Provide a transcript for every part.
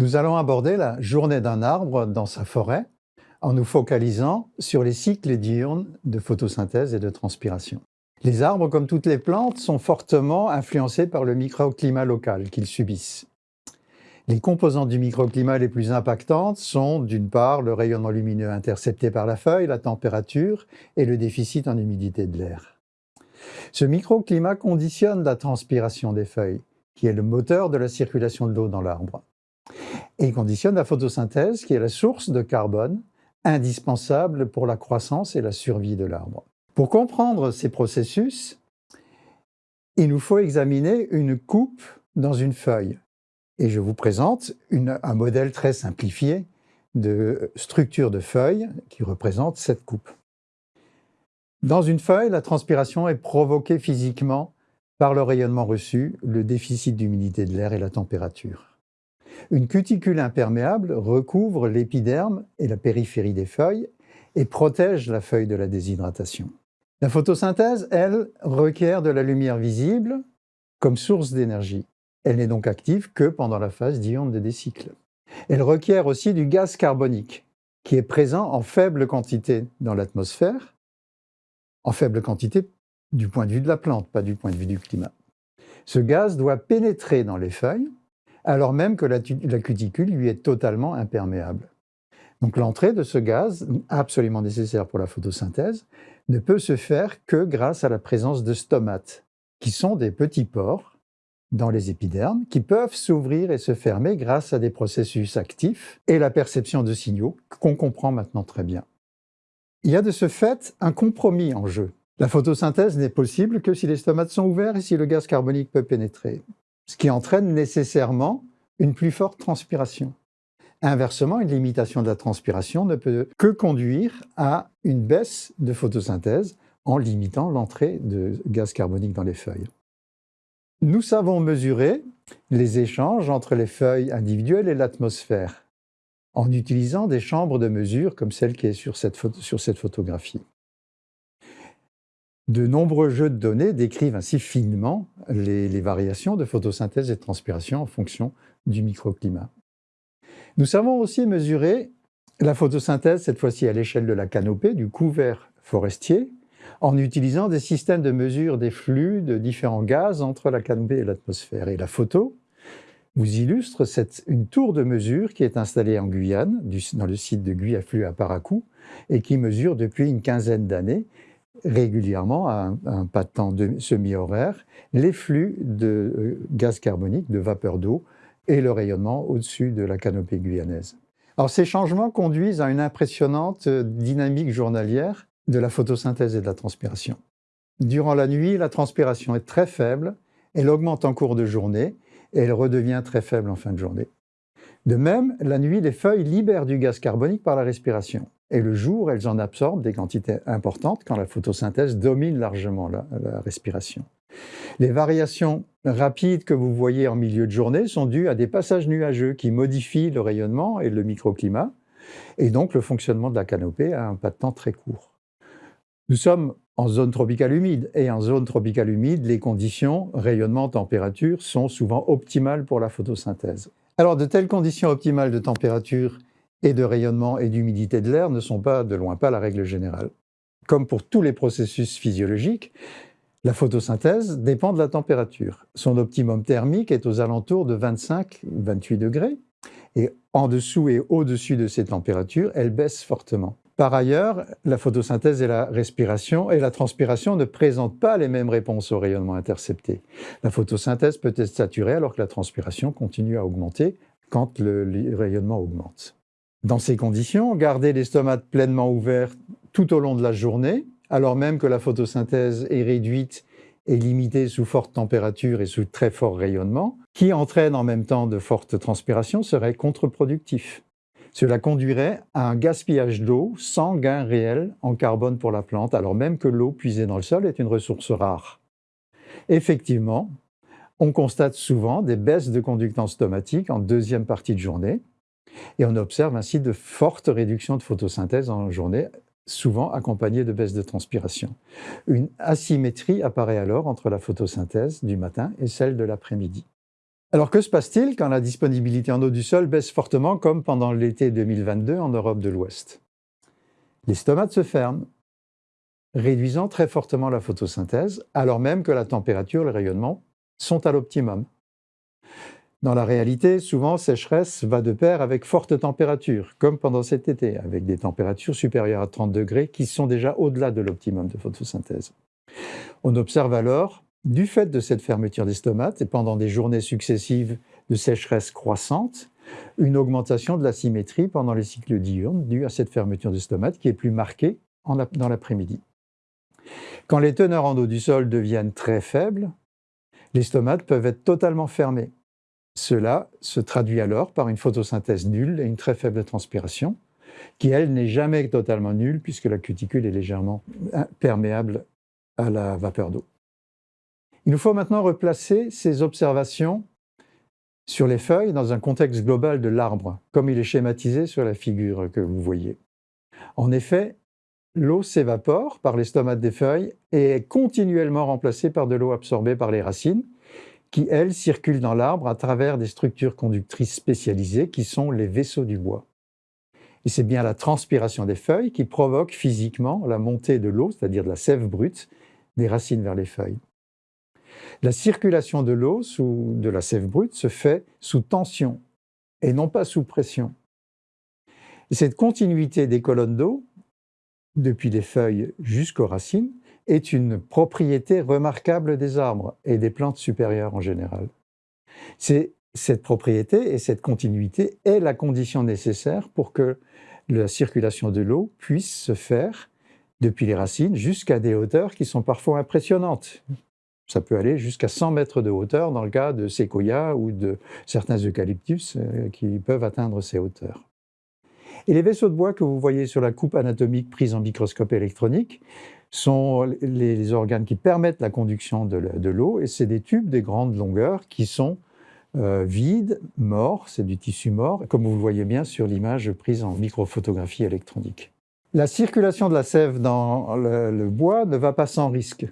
Nous allons aborder la journée d'un arbre dans sa forêt en nous focalisant sur les cycles diurnes de photosynthèse et de transpiration. Les arbres, comme toutes les plantes, sont fortement influencés par le microclimat local qu'ils subissent. Les composantes du microclimat les plus impactantes sont d'une part le rayonnement lumineux intercepté par la feuille, la température et le déficit en humidité de l'air. Ce microclimat conditionne la transpiration des feuilles, qui est le moteur de la circulation de l'eau dans l'arbre. Et conditionne la photosynthèse, qui est la source de carbone indispensable pour la croissance et la survie de l'arbre. Pour comprendre ces processus, il nous faut examiner une coupe dans une feuille. Et je vous présente un modèle très simplifié de structure de feuille qui représente cette coupe. Dans une feuille, la transpiration est provoquée physiquement par le rayonnement reçu, le déficit d'humidité de l'air et la température. Une cuticule imperméable recouvre l'épiderme et la périphérie des feuilles et protège la feuille de la déshydratation. La photosynthèse, elle, requiert de la lumière visible comme source d'énergie. Elle n'est donc active que pendant la phase diurne des cycles. Elle requiert aussi du gaz carbonique, qui est présent en faible quantité dans l'atmosphère, en faible quantité du point de vue de la plante, pas du point de vue du climat. Ce gaz doit pénétrer dans les feuilles alors même que la, cuticule lui est totalement imperméable. Donc l'entrée de ce gaz, absolument nécessaire pour la photosynthèse, ne peut se faire que grâce à la présence de stomates, qui sont des petits pores dans les épidermes, qui peuvent s'ouvrir et se fermer grâce à des processus actifs et la perception de signaux qu'on comprend maintenant très bien. Il y a de ce fait un compromis en jeu. La photosynthèse n'est possible que si les stomates sont ouverts et si le gaz carbonique peut pénétrer ce qui entraîne nécessairement une plus forte transpiration. Inversement, une limitation de la transpiration ne peut que conduire à une baisse de photosynthèse en limitant l'entrée de gaz carbonique dans les feuilles. Nous savons mesurer les échanges entre les feuilles individuelles et l'atmosphère en utilisant des chambres de mesure comme celle qui est sur cette, photographie. De nombreux jeux de données décrivent ainsi finement les, variations de photosynthèse et de transpiration en fonction du microclimat. Nous savons aussi mesurer la photosynthèse, cette fois-ci à l'échelle de la canopée, du couvert forestier, en utilisant des systèmes de mesure des flux de différents gaz entre la canopée et l'atmosphère. Et la photo vous illustre une tour de mesure qui est installée en Guyane, dans le site de Guyaflux à Paracou, et qui mesure depuis une quinzaine d'années régulièrement, à un, pas de temps semi-horaire, les flux de euh, gaz carbonique, de vapeur d'eau et le rayonnement au-dessus de la canopée guyanaise. Alors ces changements conduisent à une impressionnante euh, dynamique journalière de la photosynthèse et de la transpiration. Durant la nuit, la transpiration est très faible, elle augmente en cours de journée et elle redevient très faible en fin de journée. De même, la nuit, les feuilles libèrent du gaz carbonique par la respiration. Et le jour, elles en absorbent des quantités importantes quand la photosynthèse domine largement la, respiration. Les variations rapides que vous voyez en milieu de journée sont dues à des passages nuageux qui modifient le rayonnement et le microclimat, et donc le fonctionnement de la canopée à un pas de temps très court. Nous sommes en zone tropicale humide, et en zone tropicale humide, les conditions rayonnement, température sont souvent optimales pour la photosynthèse. Alors de telles conditions optimales de température et de rayonnement et d'humidité de l'air ne sont pas de loin pas la règle générale. Comme pour tous les processus physiologiques, la photosynthèse dépend de la température. Son optimum thermique est aux alentours de 25-28 degrés, et en dessous et au-dessus de ces températures, elle baisse fortement. Par ailleurs, la photosynthèse et la respiration et la transpiration ne présentent pas les mêmes réponses au rayonnement intercepté. La photosynthèse peut être saturée alors que la transpiration continue à augmenter quand le rayonnement augmente. Dans ces conditions, garder les stomates pleinement ouverts tout au long de la journée, alors même que la photosynthèse est réduite et limitée sous forte température et sous très fort rayonnement, qui entraîne en même temps de fortes transpirations, serait contre-productif. Cela conduirait à un gaspillage d'eau sans gain réel en carbone pour la plante, alors même que l'eau puisée dans le sol est une ressource rare. Effectivement, on constate souvent des baisses de conductance stomatique en deuxième partie de journée, et on observe ainsi de fortes réductions de photosynthèse en journée, souvent accompagnées de baisses de transpiration. Une asymétrie apparaît alors entre la photosynthèse du matin et celle de l'après-midi. Alors que se passe-t-il quand la disponibilité en eau du sol baisse fortement comme pendant l'été 2022 en Europe de l'Ouest? Les stomates se ferment, réduisant très fortement la photosynthèse, alors même que la température et le rayonnement sont à l'optimum. Dans la réalité, souvent, sécheresse va de pair avec forte température, comme pendant cet été, avec des températures supérieures à 30 degrés qui sont déjà au-delà de l'optimum de photosynthèse. On observe alors, du fait de cette fermeture des stomates et pendant des journées successives de sécheresse croissante, une augmentation de la symétrie pendant les cycles diurnes due à cette fermeture des stomates qui est plus marquée dans l'après-midi. Quand les teneurs en eau du sol deviennent très faibles, les stomates peuvent être totalement fermés. Cela se traduit alors par une photosynthèse nulle et une très faible transpiration, qui, elle, n'est jamais totalement nulle puisque la cuticule est légèrement perméable à la vapeur d'eau. Il nous faut maintenant replacer ces observations sur les feuilles dans un contexte global de l'arbre, comme il est schématisé sur la figure que vous voyez. En effet, l'eau s'évapore par les stomates des feuilles et est continuellement remplacée par de l'eau absorbée par les racines, qui, elles, circulent dans l'arbre à travers des structures conductrices spécialisées qui sont les vaisseaux du bois. Et c'est bien la transpiration des feuilles qui provoque physiquement la montée de l'eau, c'est-à-dire de la sève brute, des racines vers les feuilles. La circulation de l'eau, de la sève brute, se fait sous tension et non pas sous pression. Et cette continuité des colonnes d'eau depuis les feuilles jusqu'aux racines, est une propriété remarquable des arbres et des plantes supérieures en général. C'est cette propriété et cette continuité est la condition nécessaire pour que la circulation de l'eau puisse se faire depuis les racines jusqu'à des hauteurs qui sont parfois impressionnantes. Ça peut aller jusqu'à 100 mètres de hauteur dans le cas de séquoias ou de certains eucalyptus euh, qui peuvent atteindre ces hauteurs. Et les vaisseaux de bois que vous voyez sur la coupe anatomique prise en microscope électronique sont les organes qui permettent la conduction de l'eau, et c'est des tubes de grandes longueurs qui sont euh, vides, morts, c'est du tissu mort, comme vous le voyez bien sur l'image prise en microphotographie électronique. La circulation de la sève dans le, bois ne va pas sans risque,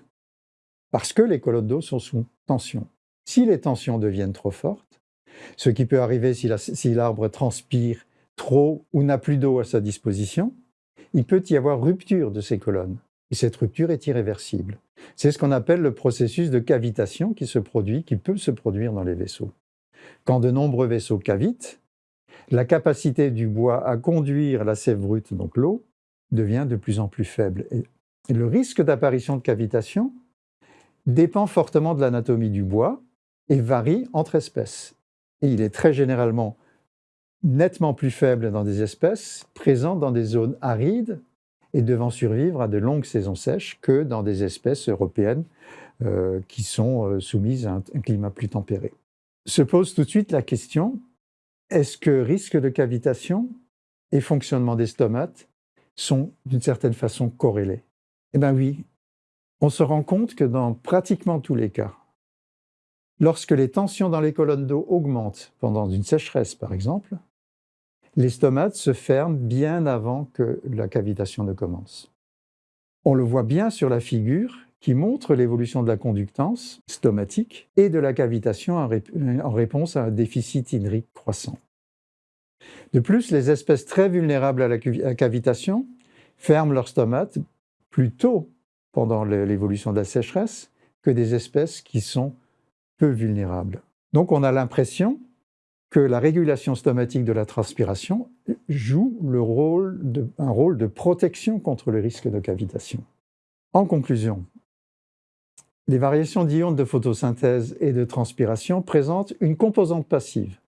parce que les colonnes d'eau sont sous tension. Si les tensions deviennent trop fortes, ce qui peut arriver si l'arbre transpire trop ou n'a plus d'eau à sa disposition, il peut y avoir rupture de ces colonnes. Et cette rupture est irréversible. C'est ce qu'on appelle le processus de cavitation qui se produit, qui peut se produire dans les vaisseaux. Quand de nombreux vaisseaux cavitent, la capacité du bois à conduire la sève brute, donc l'eau, devient de plus en plus faible. Et le risque d'apparition de cavitation dépend fortement de l'anatomie du bois et varie entre espèces. Il est très généralement nettement plus faible dans des espèces présentes dans des zones arides et devant survivre à de longues saisons sèches que dans des espèces européennes euh, qui sont euh, soumises à un, climat plus tempéré. Se pose tout de suite la question, est-ce que risque de cavitation et fonctionnement des stomates sont d'une certaine façon corrélés? Eh bien oui, on se rend compte que dans pratiquement tous les cas, lorsque les tensions dans les colonnes d'eau augmentent pendant une sécheresse par exemple, les stomates se ferment bien avant que la cavitation ne commence. On le voit bien sur la figure qui montre l'évolution de la conductance stomatique et de la cavitation en réponse à un déficit hydrique croissant. De plus, les espèces très vulnérables à la cavitation ferment leurs stomates plus tôt pendant l'évolution de la sécheresse que des espèces qui sont peu vulnérables. Donc on a l'impression que la régulation stomatique de la transpiration joue un rôle de protection contre le risque de cavitation. En conclusion, les variations d'ions de photosynthèse et de transpiration présentent une composante passive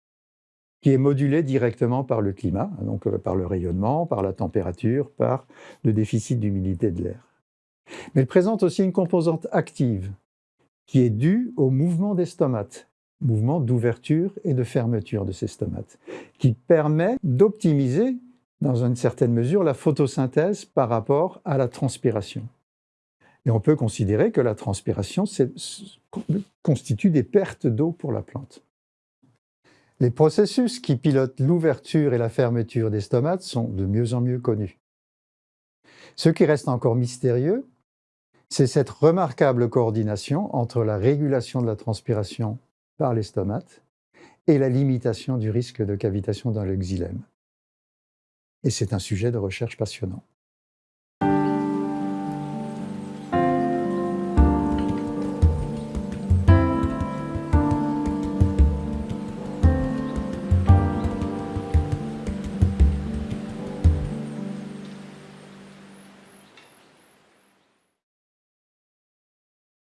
qui est modulée directement par le climat, donc euh, par le rayonnement, par la température, par le déficit d'humidité de l'air. Mais elle présente aussi une composante active qui est due au mouvement des stomates mouvement d'ouverture et de fermeture de ces stomates, qui permet d'optimiser, dans une certaine mesure, la photosynthèse par rapport à la transpiration. Et on peut considérer que la transpiration constitue des pertes d'eau pour la plante. Les processus qui pilotent l'ouverture et la fermeture des stomates sont de mieux en mieux connus. Ce qui reste encore mystérieux, c'est cette remarquable coordination entre la régulation de la transpiration par les stomates et la limitation du risque de cavitation dans le xylème. Et c'est un sujet de recherche passionnant.